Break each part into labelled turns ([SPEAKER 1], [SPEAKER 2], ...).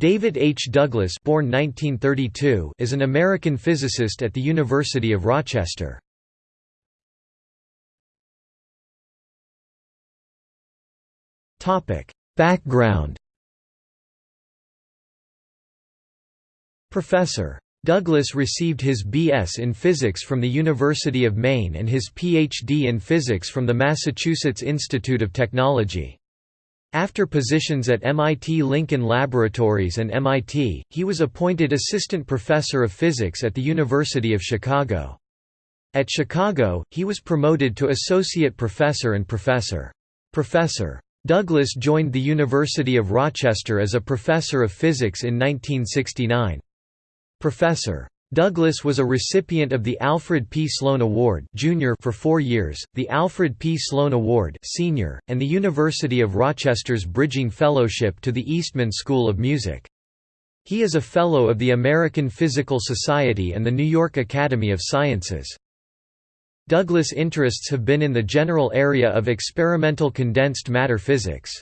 [SPEAKER 1] David H. Douglass born 1932 is an American physicist at the University of Rochester. Background Professor. Douglass received his B.S. in physics from the University of Maine and his Ph.D. in physics from the Massachusetts Institute of Technology. After positions at MIT Lincoln Laboratories and MIT, he was appointed assistant professor of physics at the University of Chicago. At Chicago, he was promoted to associate professor and professor. Professor. Douglass joined the University of Rochester as a professor of physics in 1969. Professor. Douglass was a recipient of the Alfred P. Sloan Award Junior for four years, the Alfred P. Sloan Award Senior, and the University of Rochester's Bridging Fellowship to the Eastman School of Music. He is a Fellow of the American Physical Society and the New York Academy of Sciences. Douglass' interests have been in the general area of experimental condensed matter physics.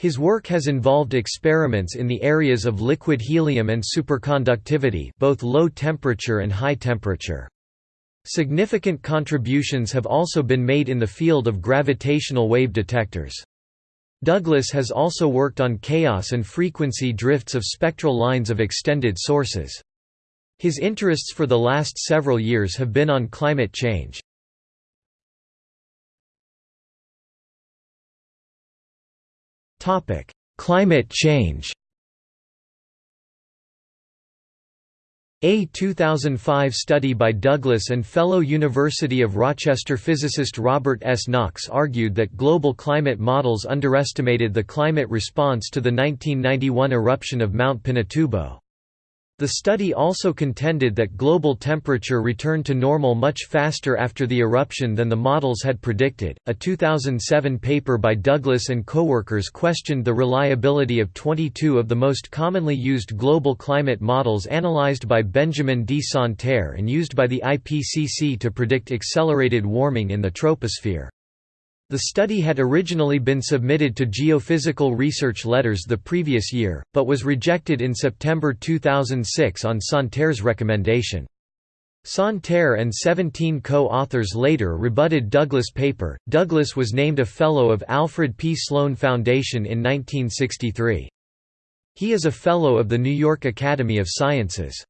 [SPEAKER 1] His work has involved experiments in the areas of liquid helium and superconductivity both low temperature and high temperature. Significant contributions have also been made in the field of gravitational wave detectors. Douglass has also worked on chaos and frequency drifts of spectral lines of extended sources. His interests for the last several years have been on climate change. Topic: Climate change. A 2005 study by Douglass and fellow University of Rochester physicist Robert S. Knox argued that global climate models underestimated the climate response to the 1991 eruption of Mount Pinatubo. The study also contended that global temperature returned to normal much faster after the eruption than the models had predicted. A 2007 paper by Douglass and coworkers questioned the reliability of 22 of the most commonly used global climate models analyzed by Benjamin D. Santer and used by the IPCC to predict accelerated warming in the troposphere. The study had originally been submitted to Geophysical Research Letters the previous year, but was rejected in September 2006 on Santer's recommendation. Santer and 17 co-authors later rebutted Douglass' paper. Douglass was named a Fellow of Alfred P. Sloan Foundation in 1963. He is a Fellow of the New York Academy of Sciences.